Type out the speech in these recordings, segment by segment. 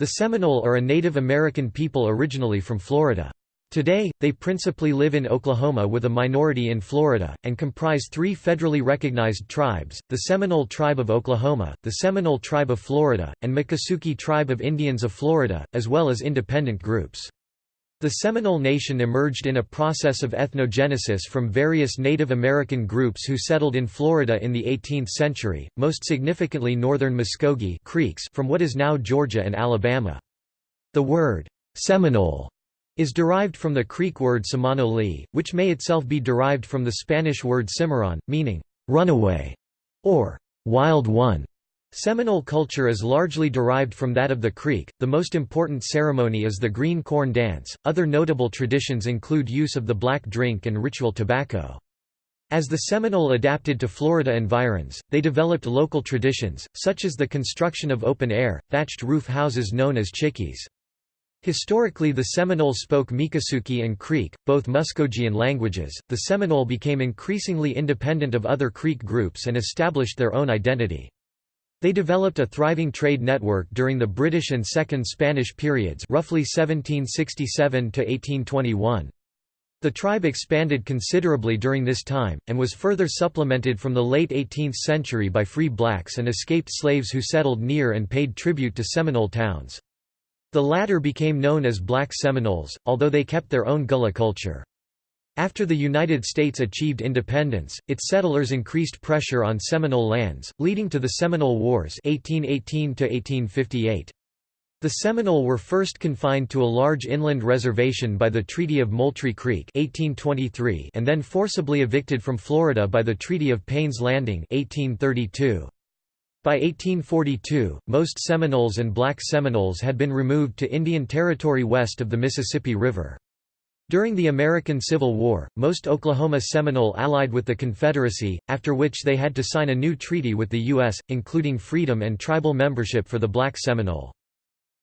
The Seminole are a Native American people originally from Florida. Today, they principally live in Oklahoma with a minority in Florida, and comprise three federally recognized tribes, the Seminole Tribe of Oklahoma, the Seminole Tribe of Florida, and Miccosukee Tribe of Indians of Florida, as well as independent groups. The Seminole Nation emerged in a process of ethnogenesis from various Native American groups who settled in Florida in the 18th century, most significantly northern Muskogee Creeks from what is now Georgia and Alabama. The word, Seminole is derived from the Creek word Semanole, which may itself be derived from the Spanish word cimarron, meaning runaway or wild one. Seminole culture is largely derived from that of the Creek. The most important ceremony is the green corn dance. Other notable traditions include use of the black drink and ritual tobacco. As the Seminole adapted to Florida environs, they developed local traditions, such as the construction of open-air, thatched roof houses known as chickees. Historically, the Seminole spoke Miccosukee and Creek, both Muskogean languages. The Seminole became increasingly independent of other Creek groups and established their own identity. They developed a thriving trade network during the British and Second Spanish periods, roughly 1767 to 1821. The tribe expanded considerably during this time, and was further supplemented from the late 18th century by free blacks and escaped slaves who settled near and paid tribute to Seminole towns. The latter became known as Black Seminoles, although they kept their own Gullah culture. After the United States achieved independence, its settlers increased pressure on Seminole lands, leading to the Seminole Wars 1818 -1858. The Seminole were first confined to a large inland reservation by the Treaty of Moultrie Creek 1823 and then forcibly evicted from Florida by the Treaty of Payne's Landing 1832. By 1842, most Seminoles and Black Seminoles had been removed to Indian Territory west of the Mississippi River. During the American Civil War, most Oklahoma Seminole allied with the Confederacy, after which they had to sign a new treaty with the U.S., including freedom and tribal membership for the Black Seminole.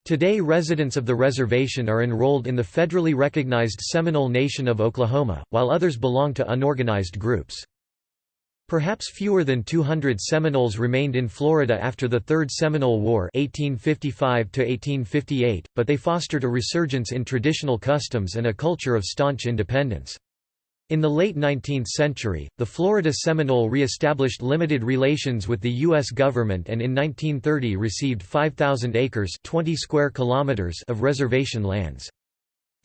Today residents of the reservation are enrolled in the federally recognized Seminole Nation of Oklahoma, while others belong to unorganized groups. Perhaps fewer than 200 Seminoles remained in Florida after the Third Seminole War 1855 but they fostered a resurgence in traditional customs and a culture of staunch independence. In the late 19th century, the Florida Seminole re-established limited relations with the U.S. government and in 1930 received 5,000 acres 20 square kilometers of reservation lands.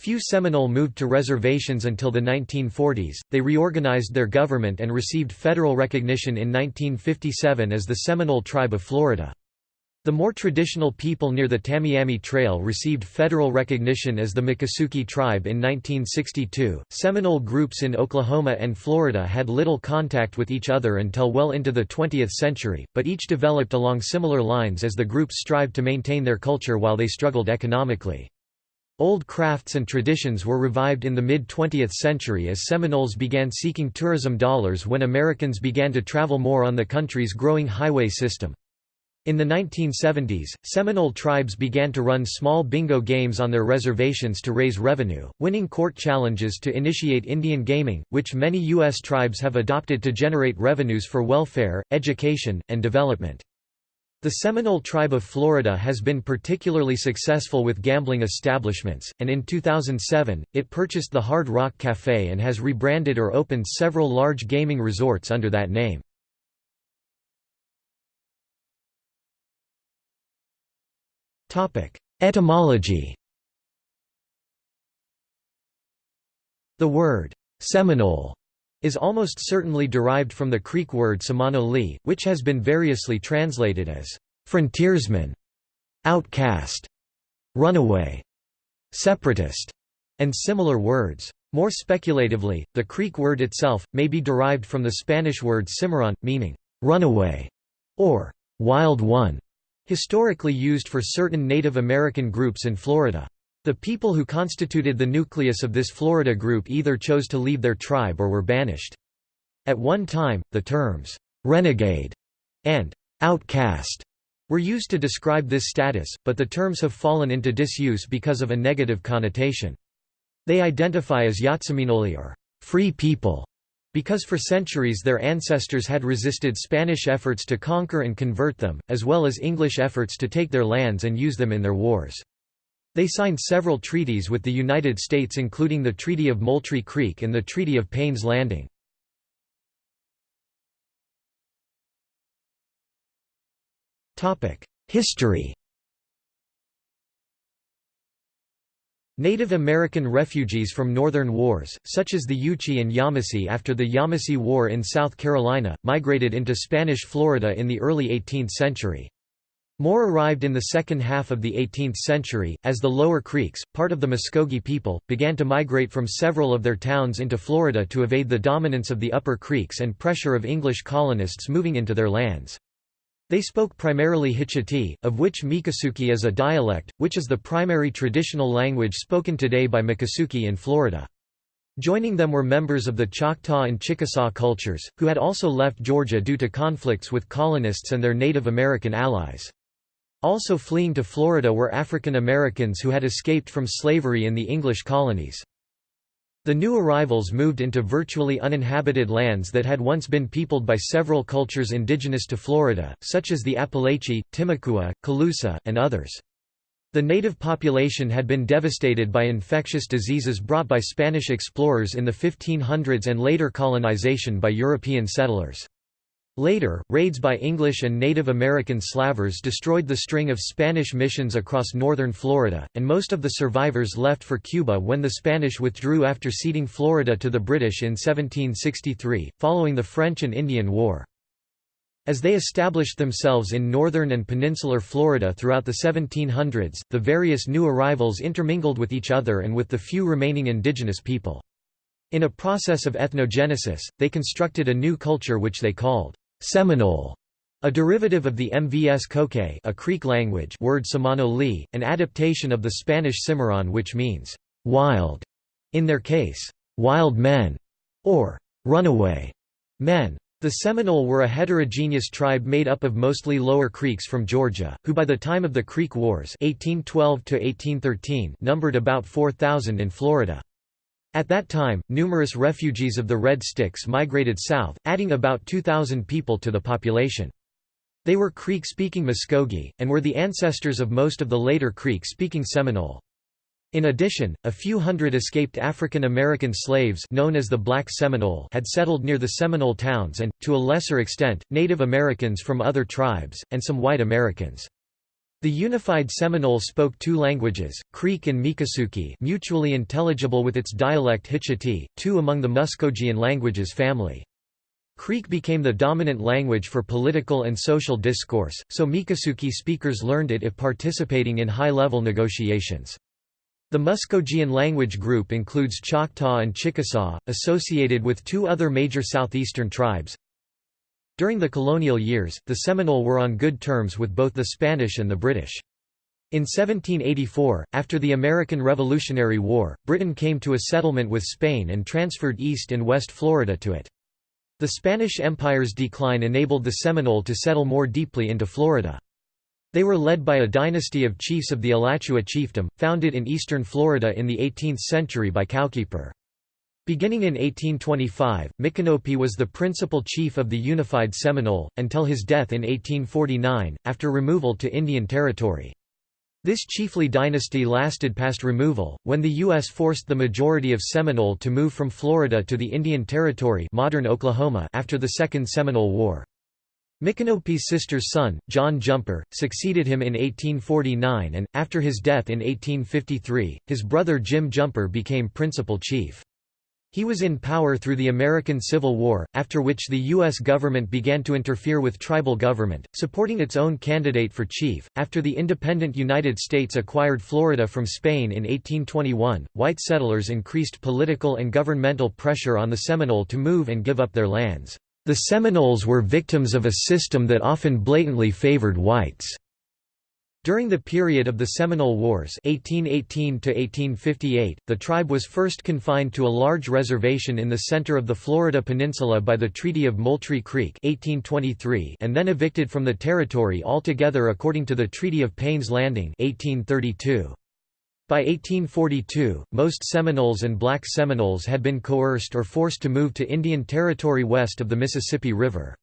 Few Seminole moved to reservations until the 1940s, they reorganized their government and received federal recognition in 1957 as the Seminole Tribe of Florida. The more traditional people near the Tamiami Trail received federal recognition as the Miccosukee tribe in 1962. Seminole groups in Oklahoma and Florida had little contact with each other until well into the 20th century, but each developed along similar lines as the groups strived to maintain their culture while they struggled economically. Old crafts and traditions were revived in the mid-20th century as Seminoles began seeking tourism dollars when Americans began to travel more on the country's growing highway system. In the 1970s, Seminole tribes began to run small bingo games on their reservations to raise revenue, winning court challenges to initiate Indian gaming, which many U.S. tribes have adopted to generate revenues for welfare, education, and development. The Seminole Tribe of Florida has been particularly successful with gambling establishments, and in 2007, it purchased the Hard Rock Café and has rebranded or opened several large gaming resorts under that name. Etymology The word, Seminole is almost certainly derived from the Creek word Semanole, which has been variously translated as frontiersman, outcast, runaway, separatist, and similar words. More speculatively, the Creek word itself, may be derived from the Spanish word cimarron, meaning runaway or wild one, historically used for certain Native American groups in Florida. The people who constituted the nucleus of this Florida group either chose to leave their tribe or were banished. At one time, the terms, "'renegade' and "'outcast' were used to describe this status, but the terms have fallen into disuse because of a negative connotation. They identify as Yatseminole or "'free people' Because for centuries their ancestors had resisted Spanish efforts to conquer and convert them, as well as English efforts to take their lands and use them in their wars. They signed several treaties with the United States including the Treaty of Moultrie Creek and the Treaty of Payne's Landing. History Native American refugees from northern wars, such as the Yuchi and Yamasee after the Yamasee War in South Carolina, migrated into Spanish Florida in the early 18th century. More arrived in the second half of the 18th century, as the Lower Creeks, part of the Muskogee people, began to migrate from several of their towns into Florida to evade the dominance of the Upper Creeks and pressure of English colonists moving into their lands. They spoke primarily Hitchiti, of which Miccosukee is a dialect, which is the primary traditional language spoken today by Miccosukee in Florida. Joining them were members of the Choctaw and Chickasaw cultures, who had also left Georgia due to conflicts with colonists and their Native American allies. Also fleeing to Florida were African Americans who had escaped from slavery in the English colonies. The new arrivals moved into virtually uninhabited lands that had once been peopled by several cultures indigenous to Florida, such as the Apalachee, Timucua, Calusa, and others. The native population had been devastated by infectious diseases brought by Spanish explorers in the 1500s and later colonization by European settlers. Later, raids by English and Native American slavers destroyed the string of Spanish missions across northern Florida, and most of the survivors left for Cuba when the Spanish withdrew after ceding Florida to the British in 1763, following the French and Indian War. As they established themselves in northern and peninsular Florida throughout the 1700s, the various new arrivals intermingled with each other and with the few remaining indigenous people. In a process of ethnogenesis, they constructed a new culture which they called Seminole, a derivative of the Mvskoke a Creek language word Semano an adaptation of the Spanish Cimarron which means wild, in their case, wild men, or runaway men. The Seminole were a heterogeneous tribe made up of mostly Lower Creeks from Georgia, who by the time of the Creek Wars 1812 numbered about 4,000 in Florida. At that time, numerous refugees of the Red Sticks migrated south, adding about 2,000 people to the population. They were Creek-speaking Muskogee, and were the ancestors of most of the later Creek-speaking Seminole. In addition, a few hundred escaped African American slaves known as the Black Seminole had settled near the Seminole towns and, to a lesser extent, Native Americans from other tribes, and some white Americans. The unified Seminole spoke two languages, Creek and Miccosukee mutually intelligible with its dialect Hitchiti, two among the Muskogean languages family. Creek became the dominant language for political and social discourse, so Miccosukee speakers learned it if participating in high-level negotiations. The Muskogean language group includes Choctaw and Chickasaw, associated with two other major southeastern tribes, during the colonial years, the Seminole were on good terms with both the Spanish and the British. In 1784, after the American Revolutionary War, Britain came to a settlement with Spain and transferred East and West Florida to it. The Spanish Empire's decline enabled the Seminole to settle more deeply into Florida. They were led by a dynasty of chiefs of the Alachua chiefdom, founded in eastern Florida in the 18th century by Cowkeeper. Beginning in 1825, Micanopy was the principal chief of the unified Seminole, until his death in 1849, after removal to Indian Territory. This chiefly dynasty lasted past removal, when the U.S. forced the majority of Seminole to move from Florida to the Indian Territory modern Oklahoma after the Second Seminole War. Micanopy's sister's son, John Jumper, succeeded him in 1849 and, after his death in 1853, his brother Jim Jumper became principal chief. He was in power through the American Civil War, after which the U.S. government began to interfere with tribal government, supporting its own candidate for chief. After the independent United States acquired Florida from Spain in 1821, white settlers increased political and governmental pressure on the Seminole to move and give up their lands. The Seminoles were victims of a system that often blatantly favored whites. During the period of the Seminole Wars 1818 the tribe was first confined to a large reservation in the center of the Florida Peninsula by the Treaty of Moultrie Creek 1823 and then evicted from the territory altogether according to the Treaty of Payne's Landing 1832. By 1842, most Seminoles and black Seminoles had been coerced or forced to move to Indian Territory west of the Mississippi River.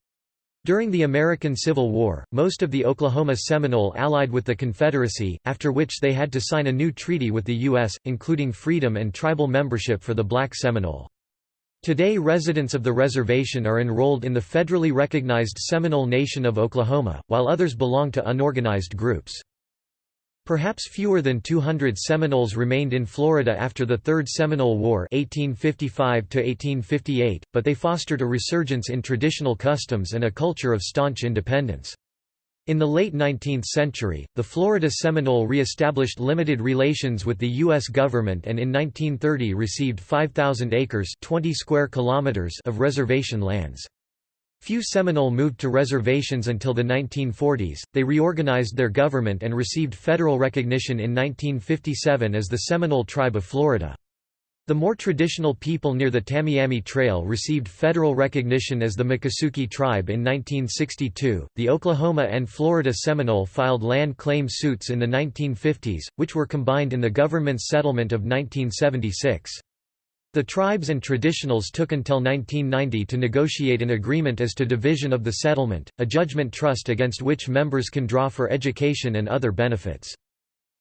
During the American Civil War, most of the Oklahoma Seminole allied with the Confederacy, after which they had to sign a new treaty with the U.S., including freedom and tribal membership for the black Seminole. Today residents of the reservation are enrolled in the federally recognized Seminole Nation of Oklahoma, while others belong to unorganized groups. Perhaps fewer than 200 Seminoles remained in Florida after the Third Seminole War 1855 but they fostered a resurgence in traditional customs and a culture of staunch independence. In the late 19th century, the Florida Seminole re-established limited relations with the U.S. government and in 1930 received 5,000 acres 20 square kilometers of reservation lands. Few Seminole moved to reservations until the 1940s, they reorganized their government and received federal recognition in 1957 as the Seminole Tribe of Florida. The more traditional people near the Tamiami Trail received federal recognition as the Miccosukee tribe in 1962. The Oklahoma and Florida Seminole filed land claim suits in the 1950s, which were combined in the government's settlement of 1976. The tribes and traditionals took until 1990 to negotiate an agreement as to division of the settlement, a judgment trust against which members can draw for education and other benefits.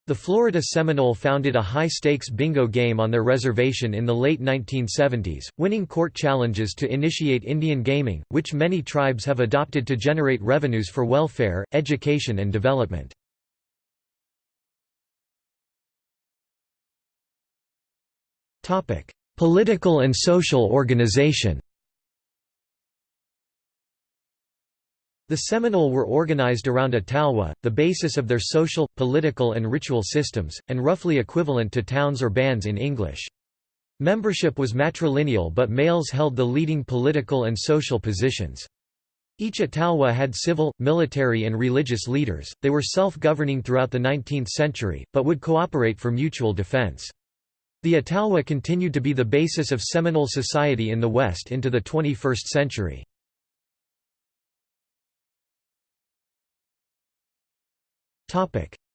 The Florida Seminole founded a high-stakes bingo game on their reservation in the late 1970s, winning court challenges to initiate Indian gaming, which many tribes have adopted to generate revenues for welfare, education and development. Political and social organization The Seminole were organized around a talwa, the basis of their social, political and ritual systems, and roughly equivalent to towns or bands in English. Membership was matrilineal but males held the leading political and social positions. Each Atalwa had civil, military and religious leaders, they were self-governing throughout the 19th century, but would cooperate for mutual defense. The Atalwa continued to be the basis of Seminole society in the West into the 21st century.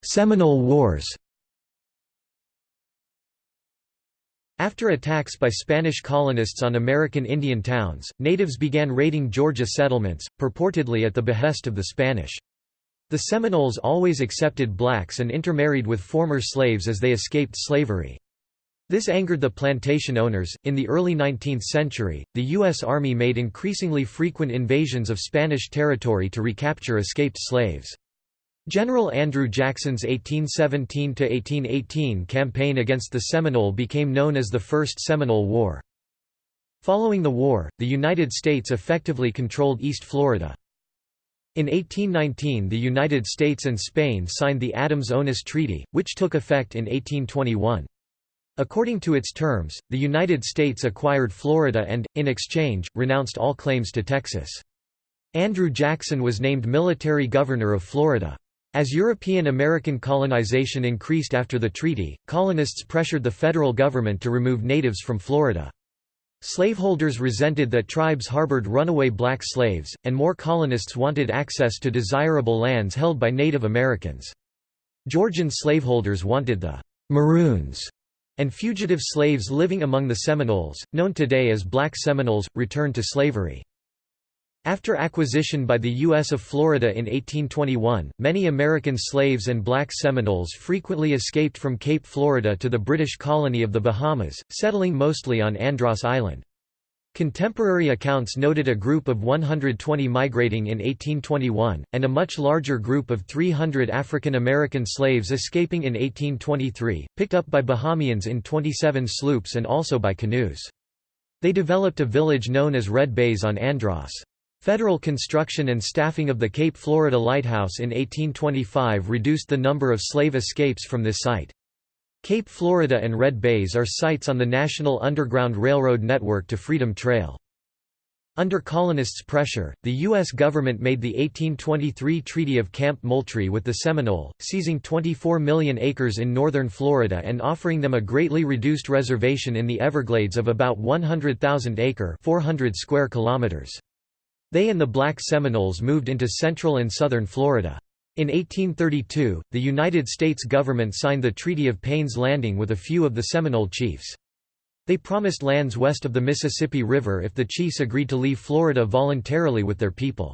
Seminole Wars After attacks by Spanish colonists on American Indian towns, natives began raiding Georgia settlements, purportedly at the behest of the Spanish. The Seminoles always accepted blacks and intermarried with former slaves as they escaped slavery. This angered the plantation owners. In the early 19th century, the U.S. Army made increasingly frequent invasions of Spanish territory to recapture escaped slaves. General Andrew Jackson's 1817–1818 campaign against the Seminole became known as the First Seminole War. Following the war, the United States effectively controlled East Florida. In 1819 the United States and Spain signed the Adams-Onis Treaty, which took effect in 1821. According to its terms, the United States acquired Florida and, in exchange, renounced all claims to Texas. Andrew Jackson was named military governor of Florida. As European-American colonization increased after the treaty, colonists pressured the federal government to remove natives from Florida. Slaveholders resented that tribes harbored runaway black slaves, and more colonists wanted access to desirable lands held by Native Americans. Georgian slaveholders wanted the «Maroons» and fugitive slaves living among the Seminoles, known today as Black Seminoles, returned to slavery. After acquisition by the U.S. of Florida in 1821, many American slaves and black Seminoles frequently escaped from Cape Florida to the British colony of the Bahamas, settling mostly on Andros Island. Contemporary accounts noted a group of 120 migrating in 1821, and a much larger group of 300 African American slaves escaping in 1823, picked up by Bahamians in 27 sloops and also by canoes. They developed a village known as Red Bays on Andros. Federal construction and staffing of the Cape Florida Lighthouse in 1825 reduced the number of slave escapes from this site. Cape Florida and Red Bays are sites on the National Underground Railroad network to Freedom Trail. Under colonists' pressure, the U.S. government made the 1823 Treaty of Camp Moultrie with the Seminole, seizing 24 million acres in northern Florida and offering them a greatly reduced reservation in the Everglades of about 100,000 acre 400 square kilometers. They and the Black Seminoles moved into central and southern Florida. In 1832, the United States government signed the Treaty of Payne's Landing with a few of the Seminole chiefs. They promised lands west of the Mississippi River if the chiefs agreed to leave Florida voluntarily with their people.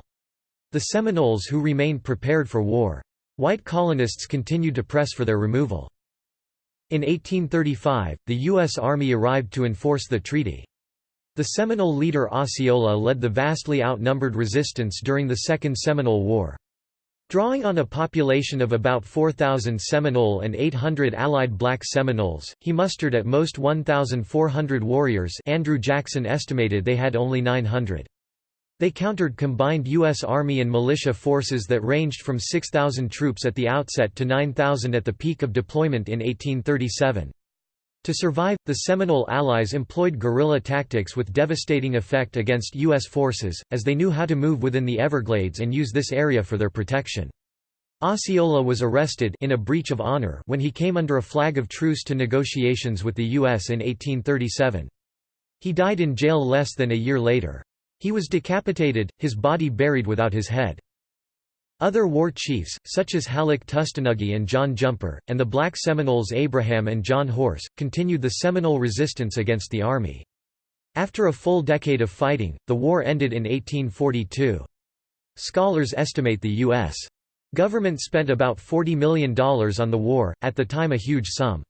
The Seminoles who remained prepared for war. White colonists continued to press for their removal. In 1835, the U.S. Army arrived to enforce the treaty. The Seminole leader Osceola led the vastly outnumbered resistance during the Second Seminole War. Drawing on a population of about 4,000 Seminole and 800 allied black Seminoles, he mustered at most 1,400 warriors Andrew Jackson estimated they had only 900. They countered combined U.S. Army and militia forces that ranged from 6,000 troops at the outset to 9,000 at the peak of deployment in 1837. To survive, the Seminole allies employed guerrilla tactics with devastating effect against U.S. forces, as they knew how to move within the Everglades and use this area for their protection. Osceola was arrested in a breach of honor when he came under a flag of truce to negotiations with the U.S. in 1837. He died in jail less than a year later. He was decapitated, his body buried without his head. Other war chiefs, such as Halleck Tustenuggee and John Jumper, and the black Seminoles Abraham and John Horse, continued the Seminole resistance against the Army. After a full decade of fighting, the war ended in 1842. Scholars estimate the U.S. government spent about $40 million on the war, at the time a huge sum.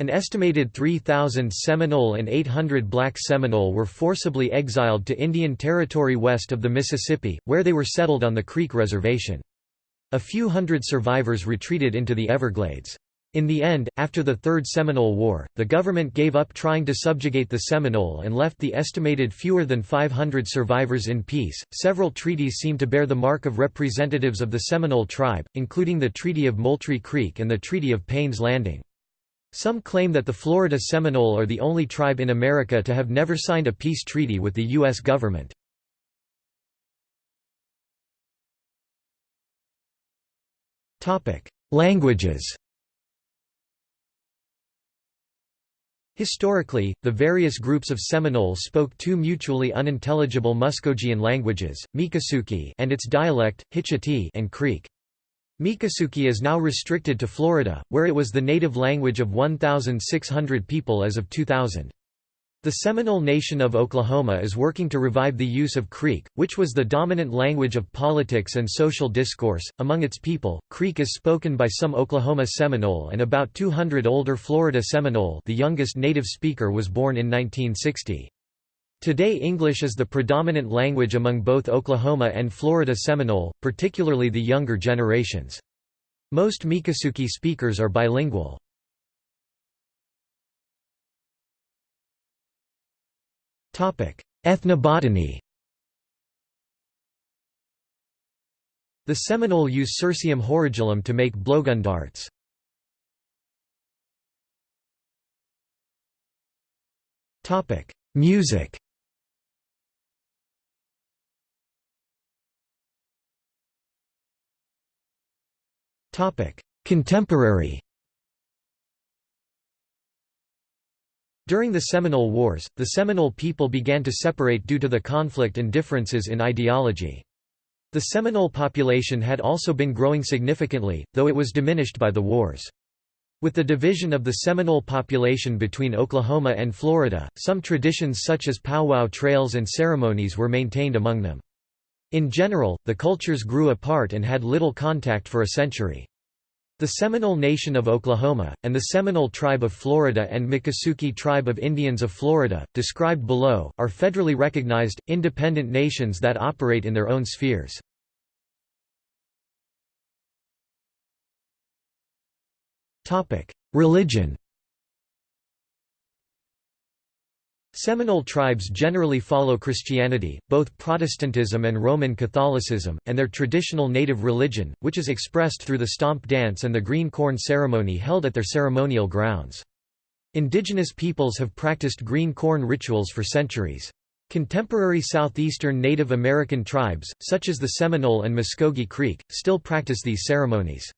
An estimated 3,000 Seminole and 800 black Seminole were forcibly exiled to Indian Territory west of the Mississippi, where they were settled on the Creek Reservation. A few hundred survivors retreated into the Everglades. In the end, after the Third Seminole War, the government gave up trying to subjugate the Seminole and left the estimated fewer than 500 survivors in peace. Several treaties seem to bear the mark of representatives of the Seminole tribe, including the Treaty of Moultrie Creek and the Treaty of Payne's Landing. Some claim that the Florida Seminole are the only tribe in America to have never signed a peace treaty with the U.S. government. Languages Historically, the various groups of Seminole spoke two mutually unintelligible Muskogean languages, Miccosukee and its dialect, Hitchiti and Creek. Miccosukee is now restricted to Florida, where it was the native language of 1,600 people as of 2000. The Seminole Nation of Oklahoma is working to revive the use of Creek, which was the dominant language of politics and social discourse. Among its people, Creek is spoken by some Oklahoma Seminole and about 200 older Florida Seminole the youngest native speaker was born in 1960. Today English is the predominant language among both Oklahoma and Florida Seminole, particularly the younger generations. Most Miccosukee speakers are bilingual. Ethnobotany The Seminole use Cirsium horridulum to make blowgun darts. Music Contemporary During the Seminole Wars, the Seminole people began to separate due to the conflict and differences in ideology. The Seminole population had also been growing significantly, though it was diminished by the wars. With the division of the Seminole population between Oklahoma and Florida, some traditions such as powwow trails and ceremonies were maintained among them. In general, the cultures grew apart and had little contact for a century. The Seminole Nation of Oklahoma, and the Seminole Tribe of Florida and Miccosukee Tribe of Indians of Florida, described below, are federally recognized, independent nations that operate in their own spheres. Religion Seminole tribes generally follow Christianity, both Protestantism and Roman Catholicism, and their traditional native religion, which is expressed through the stomp dance and the green corn ceremony held at their ceremonial grounds. Indigenous peoples have practiced green corn rituals for centuries. Contemporary southeastern Native American tribes, such as the Seminole and Muscogee Creek, still practice these ceremonies.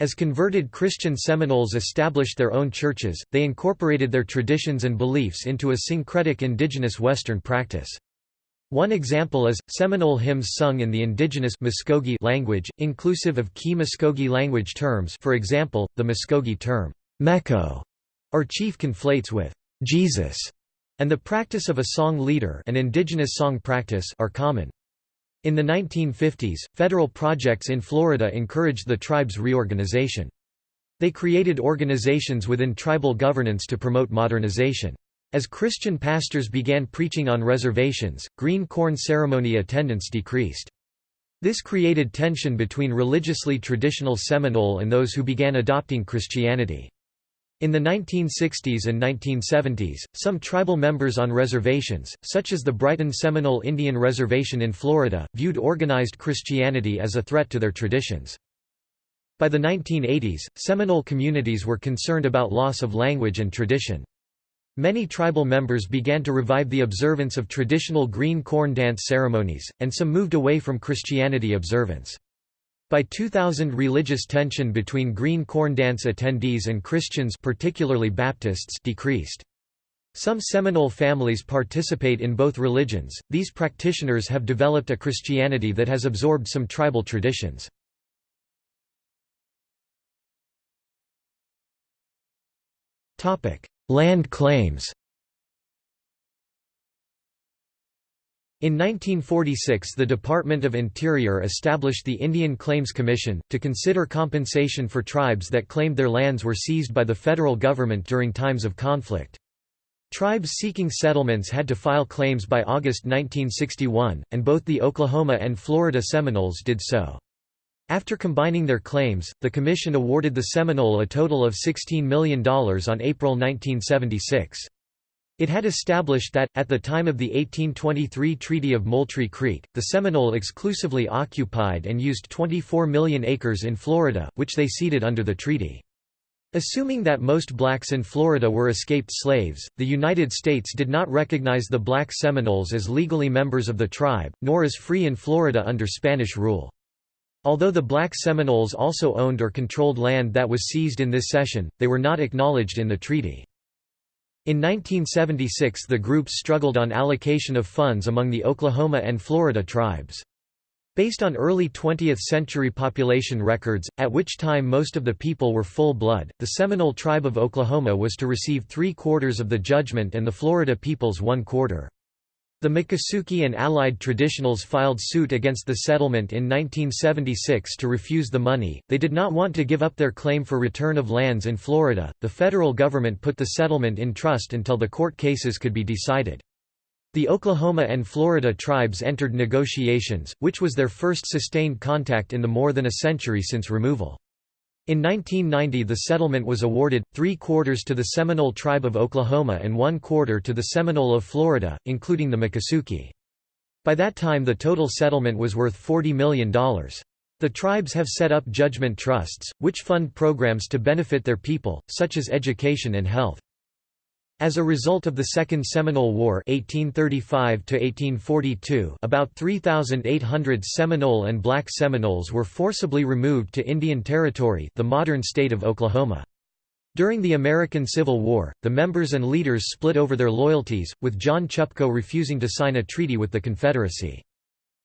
As converted Christian Seminoles established their own churches, they incorporated their traditions and beliefs into a syncretic indigenous Western practice. One example is, Seminole hymns sung in the indigenous Muskogee language, inclusive of key Muskogee language terms for example, the Muskogee term, Mekko, or chief conflates with Jesus, and the practice of a song leader an indigenous song practice are common. In the 1950s, federal projects in Florida encouraged the tribe's reorganization. They created organizations within tribal governance to promote modernization. As Christian pastors began preaching on reservations, green corn ceremony attendance decreased. This created tension between religiously traditional Seminole and those who began adopting Christianity. In the 1960s and 1970s, some tribal members on reservations, such as the Brighton Seminole Indian Reservation in Florida, viewed organized Christianity as a threat to their traditions. By the 1980s, Seminole communities were concerned about loss of language and tradition. Many tribal members began to revive the observance of traditional green corn dance ceremonies, and some moved away from Christianity observance. By 2000 religious tension between green corn dance attendees and Christians particularly Baptists decreased. Some Seminole families participate in both religions. These practitioners have developed a Christianity that has absorbed some tribal traditions. Topic: Land claims In 1946 the Department of Interior established the Indian Claims Commission, to consider compensation for tribes that claimed their lands were seized by the federal government during times of conflict. Tribes seeking settlements had to file claims by August 1961, and both the Oklahoma and Florida Seminoles did so. After combining their claims, the Commission awarded the Seminole a total of $16 million on April 1976. It had established that, at the time of the 1823 Treaty of Moultrie Creek, the Seminole exclusively occupied and used 24 million acres in Florida, which they ceded under the treaty. Assuming that most blacks in Florida were escaped slaves, the United States did not recognize the black Seminoles as legally members of the tribe, nor as free in Florida under Spanish rule. Although the black Seminoles also owned or controlled land that was seized in this session, they were not acknowledged in the treaty. In 1976 the groups struggled on allocation of funds among the Oklahoma and Florida tribes. Based on early 20th-century population records, at which time most of the people were full-blood, the Seminole tribe of Oklahoma was to receive three-quarters of the judgment and the Florida peoples one-quarter. The Miccosukee and allied traditionals filed suit against the settlement in 1976 to refuse the money. They did not want to give up their claim for return of lands in Florida. The federal government put the settlement in trust until the court cases could be decided. The Oklahoma and Florida tribes entered negotiations, which was their first sustained contact in the more than a century since removal. In 1990 the settlement was awarded, three-quarters to the Seminole Tribe of Oklahoma and one-quarter to the Seminole of Florida, including the Miccosukee. By that time the total settlement was worth $40 million. The tribes have set up judgment trusts, which fund programs to benefit their people, such as education and health. As a result of the Second Seminole War 1835 about 3,800 Seminole and Black Seminoles were forcibly removed to Indian Territory the modern state of Oklahoma. During the American Civil War, the members and leaders split over their loyalties, with John Chupco refusing to sign a treaty with the Confederacy.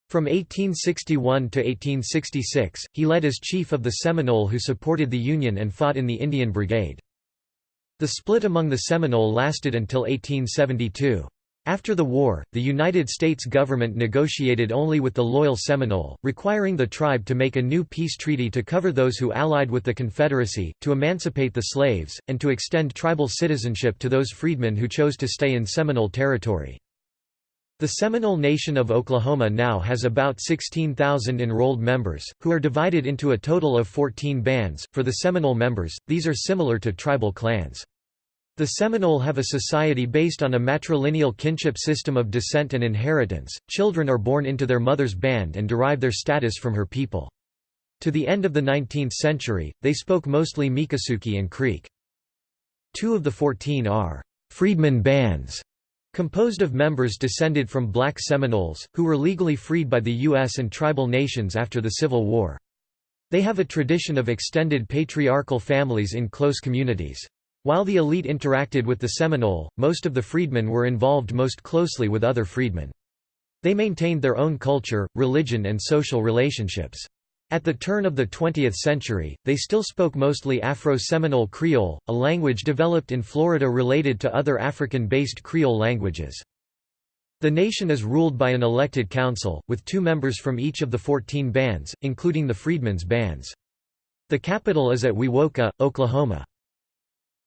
From 1861 to 1866, he led as chief of the Seminole who supported the Union and fought in the Indian Brigade. The split among the Seminole lasted until 1872. After the war, the United States government negotiated only with the loyal Seminole, requiring the tribe to make a new peace treaty to cover those who allied with the Confederacy, to emancipate the slaves, and to extend tribal citizenship to those freedmen who chose to stay in Seminole territory. The Seminole Nation of Oklahoma now has about 16,000 enrolled members, who are divided into a total of 14 bands. For the Seminole members, these are similar to tribal clans. The Seminole have a society based on a matrilineal kinship system of descent and inheritance. Children are born into their mother's band and derive their status from her people. To the end of the 19th century, they spoke mostly Miccosukee and Creek. Two of the 14 are freedmen bands, composed of members descended from black Seminoles, who were legally freed by the U.S. and tribal nations after the Civil War. They have a tradition of extended patriarchal families in close communities. While the elite interacted with the Seminole, most of the freedmen were involved most closely with other freedmen. They maintained their own culture, religion and social relationships. At the turn of the 20th century, they still spoke mostly Afro-Seminole Creole, a language developed in Florida related to other African-based Creole languages. The nation is ruled by an elected council, with two members from each of the 14 bands, including the Freedmen's Bands. The capital is at Wewoka, Oklahoma.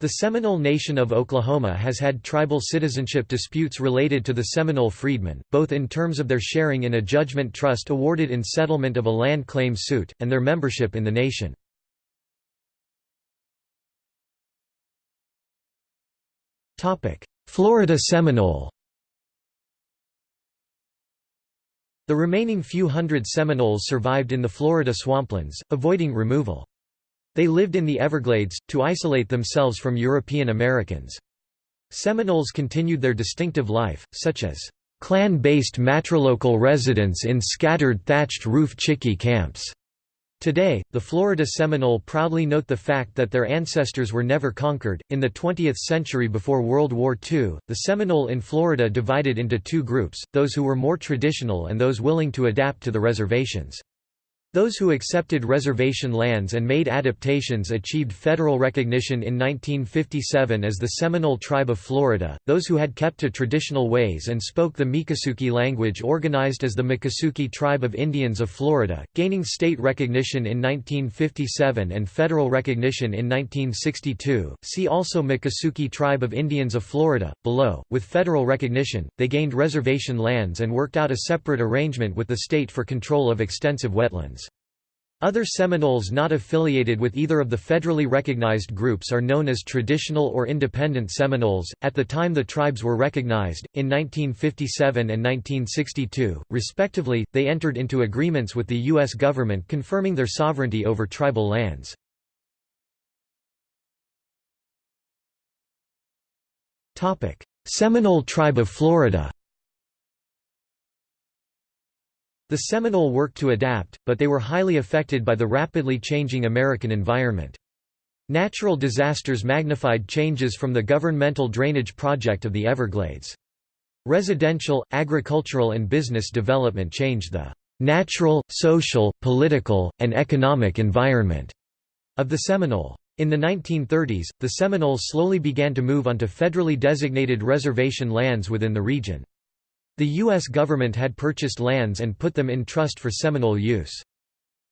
The Seminole Nation of Oklahoma has had tribal citizenship disputes related to the Seminole freedmen, both in terms of their sharing in a judgment trust awarded in settlement of a land claim suit, and their membership in the nation. Florida Seminole The remaining few hundred Seminoles survived in the Florida swamplands, avoiding removal. They lived in the Everglades, to isolate themselves from European Americans. Seminoles continued their distinctive life, such as clan-based matrilocal residence in scattered thatched roof Chickee camps, Today, the Florida Seminole proudly note the fact that their ancestors were never conquered. In the 20th century before World War II, the Seminole in Florida divided into two groups, those who were more traditional and those willing to adapt to the reservations. Those who accepted reservation lands and made adaptations achieved federal recognition in 1957 as the Seminole Tribe of Florida. Those who had kept to traditional ways and spoke the Miccosukee language organized as the Miccosukee Tribe of Indians of Florida, gaining state recognition in 1957 and federal recognition in 1962. See also Miccosukee Tribe of Indians of Florida, below. With federal recognition, they gained reservation lands and worked out a separate arrangement with the state for control of extensive wetlands. Other Seminoles not affiliated with either of the federally recognized groups are known as traditional or independent Seminoles. At the time the tribes were recognized, in 1957 and 1962, respectively, they entered into agreements with the U.S. government confirming their sovereignty over tribal lands. Seminole Tribe of Florida The Seminole worked to adapt, but they were highly affected by the rapidly changing American environment. Natural disasters magnified changes from the governmental drainage project of the Everglades. Residential, agricultural and business development changed the natural, social, political, and economic environment of the Seminole. In the 1930s, the Seminoles slowly began to move onto federally designated reservation lands within the region. The U.S. government had purchased lands and put them in trust for Seminole use.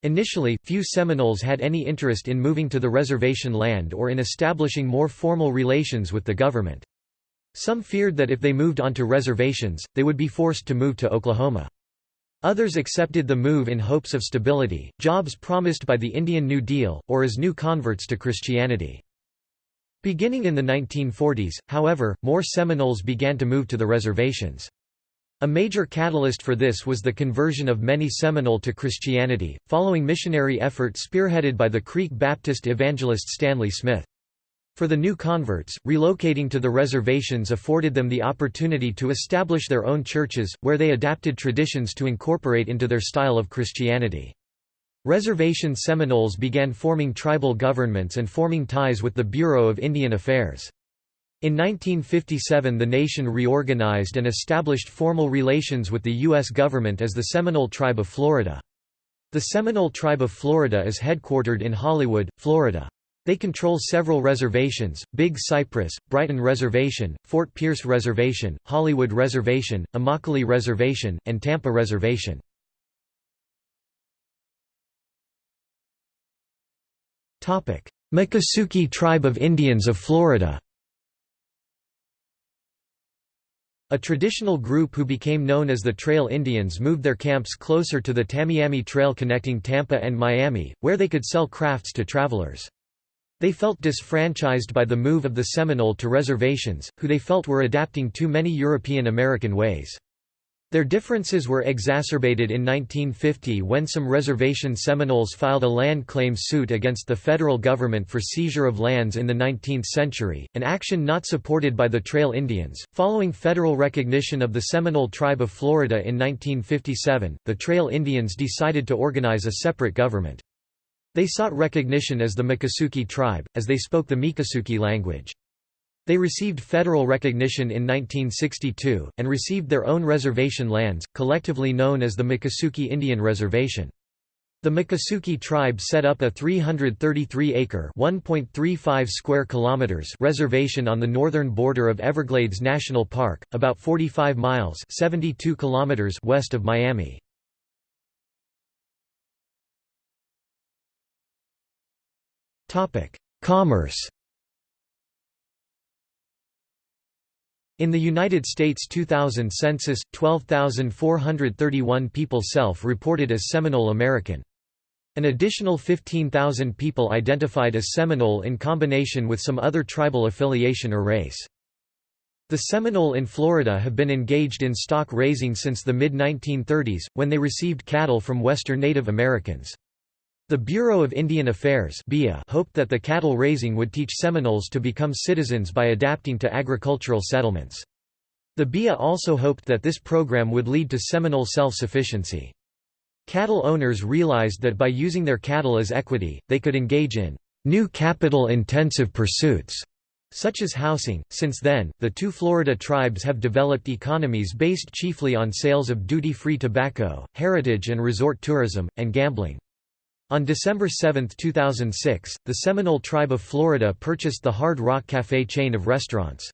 Initially, few Seminoles had any interest in moving to the reservation land or in establishing more formal relations with the government. Some feared that if they moved onto reservations, they would be forced to move to Oklahoma. Others accepted the move in hopes of stability, jobs promised by the Indian New Deal, or as new converts to Christianity. Beginning in the 1940s, however, more Seminoles began to move to the reservations. A major catalyst for this was the conversion of many Seminole to Christianity, following missionary effort spearheaded by the Creek Baptist evangelist Stanley Smith. For the new converts, relocating to the reservations afforded them the opportunity to establish their own churches, where they adapted traditions to incorporate into their style of Christianity. Reservation Seminoles began forming tribal governments and forming ties with the Bureau of Indian Affairs. In 1957 the nation reorganized and established formal relations with the U.S. government as the Seminole Tribe of Florida. The Seminole Tribe of Florida is headquartered in Hollywood, Florida. They control several reservations, Big Cypress, Brighton Reservation, Fort Pierce Reservation, Hollywood Reservation, Immokalee Reservation, and Tampa Reservation. Miccosukee Tribe of Indians of Florida A traditional group who became known as the Trail Indians moved their camps closer to the Tamiami Trail connecting Tampa and Miami, where they could sell crafts to travelers. They felt disfranchised by the move of the Seminole to reservations, who they felt were adapting too many European American ways. Their differences were exacerbated in 1950 when some reservation Seminoles filed a land claim suit against the federal government for seizure of lands in the 19th century, an action not supported by the Trail Indians. Following federal recognition of the Seminole Tribe of Florida in 1957, the Trail Indians decided to organize a separate government. They sought recognition as the Miccosukee tribe, as they spoke the Miccosukee language. They received federal recognition in 1962, and received their own reservation lands, collectively known as the Miccosukee Indian Reservation. The Miccosukee tribe set up a 333-acre (1.35 square kilometers) reservation on the northern border of Everglades National Park, about 45 miles (72 kilometers) west of Miami. Topic: Commerce. In the United States 2000 census, 12,431 people self-reported as Seminole American. An additional 15,000 people identified as Seminole in combination with some other tribal affiliation or race. The Seminole in Florida have been engaged in stock raising since the mid-1930s, when they received cattle from western Native Americans. The Bureau of Indian Affairs hoped that the cattle raising would teach Seminoles to become citizens by adapting to agricultural settlements. The BIA also hoped that this program would lead to Seminole self-sufficiency. Cattle owners realized that by using their cattle as equity, they could engage in new capital-intensive pursuits, such as housing. Since then, the two Florida tribes have developed economies based chiefly on sales of duty-free tobacco, heritage and resort tourism, and gambling. On December 7, 2006, the Seminole Tribe of Florida purchased the Hard Rock Café chain of restaurants.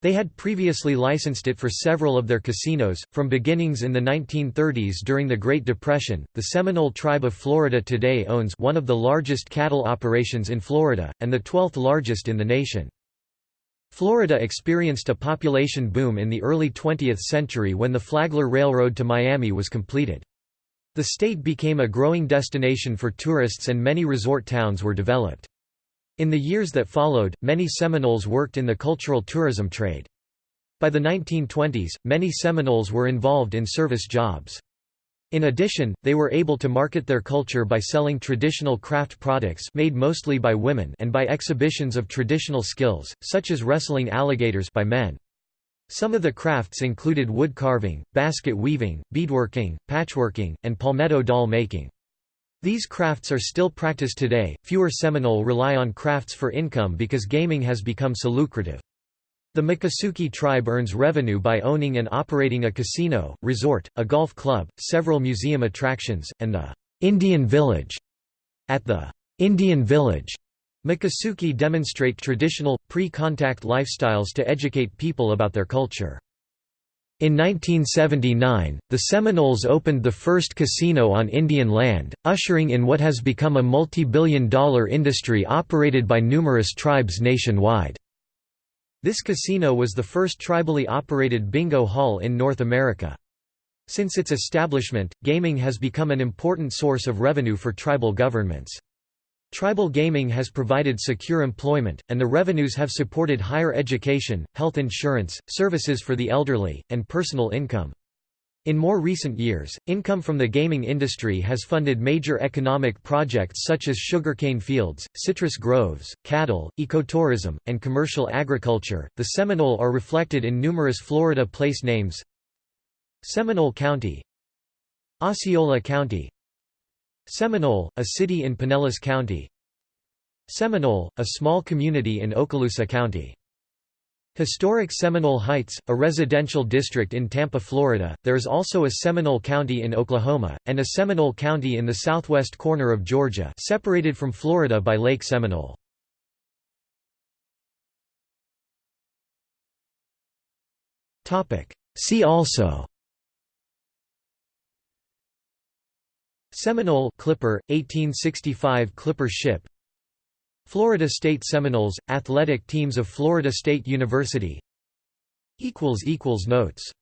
They had previously licensed it for several of their casinos. From beginnings in the 1930s during the Great Depression, the Seminole Tribe of Florida today owns one of the largest cattle operations in Florida, and the 12th largest in the nation. Florida experienced a population boom in the early 20th century when the Flagler Railroad to Miami was completed. The state became a growing destination for tourists and many resort towns were developed. In the years that followed, many Seminoles worked in the cultural tourism trade. By the 1920s, many Seminoles were involved in service jobs. In addition, they were able to market their culture by selling traditional craft products made mostly by women and by exhibitions of traditional skills, such as wrestling alligators by men. Some of the crafts included wood carving, basket weaving, beadworking, patchworking, and palmetto doll making. These crafts are still practiced today. Fewer Seminole rely on crafts for income because gaming has become so lucrative. The Miccosukee tribe earns revenue by owning and operating a casino, resort, a golf club, several museum attractions, and the Indian Village. At the Indian Village, Miccosukee demonstrate traditional, pre-contact lifestyles to educate people about their culture. In 1979, the Seminoles opened the first casino on Indian land, ushering in what has become a multi-billion dollar industry operated by numerous tribes nationwide. This casino was the first tribally operated bingo hall in North America. Since its establishment, gaming has become an important source of revenue for tribal governments. Tribal gaming has provided secure employment, and the revenues have supported higher education, health insurance, services for the elderly, and personal income. In more recent years, income from the gaming industry has funded major economic projects such as sugarcane fields, citrus groves, cattle, ecotourism, and commercial agriculture. The Seminole are reflected in numerous Florida place names Seminole County, Osceola County, Seminole, a city in Pinellas County Seminole, a small community in Okaloosa County Historic Seminole Heights, a residential district in Tampa, Florida. There is also a Seminole County in Oklahoma, and a Seminole County in the southwest corner of Georgia separated from Florida by Lake Seminole. See also Seminole Clipper, 1865 Clipper ship. Florida State Seminoles, athletic teams of Florida State University. Notes